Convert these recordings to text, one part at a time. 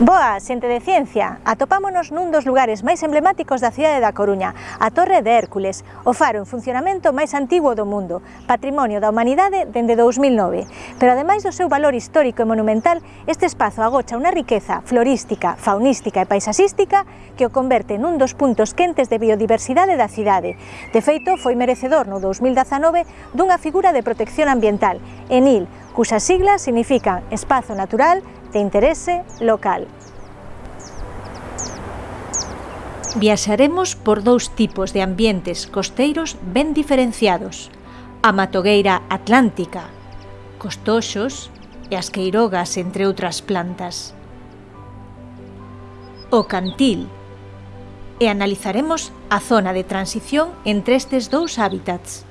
Boa, xente de ciencia, atopámonos nun dos lugares máis emblemáticos da cidade da Coruña, a Torre de Hércules, o faro en funcionamento máis antigo do mundo, patrimonio da humanidade dende 2009. Pero ademais do seu valor histórico e monumental, este espazo agocha unha riqueza florística, faunística e paisaxística que o converte nun dos puntos quentes de biodiversidade da cidade. De feito, foi merecedor no 2019 dunha figura de protección ambiental, ENIL, cuyas siglas significan Espazo Natural de Interese Local. Viaxaremos por dous tipos de ambientes costeiros ben diferenciados, a matogueira atlántica, costoxos e as queirogas, entre outras plantas. O cantil, e analizaremos a zona de transición entre estes dous hábitats.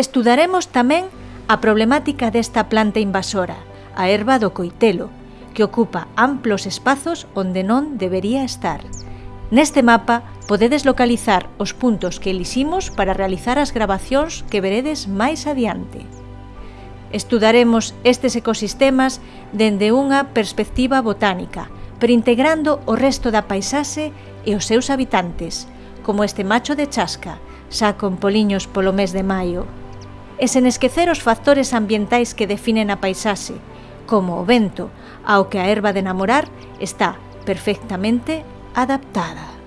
Estudaremos tamén a problemática desta planta invasora, a erva do coitelo, que ocupa amplos espazos onde non debería estar. Neste mapa podedes localizar os puntos que eliximos para realizar as grabacións que veredes máis adiante. Estudaremos estes ecosistemas dende unha perspectiva botánica, pero integrando o resto da paisaxe e os seus habitantes, como este macho de chasca, xa con poliños polo mes de maio e sen esquecer os factores ambientais que definen a paisaxe, como o vento, ao que a erva de namorar está perfectamente adaptada.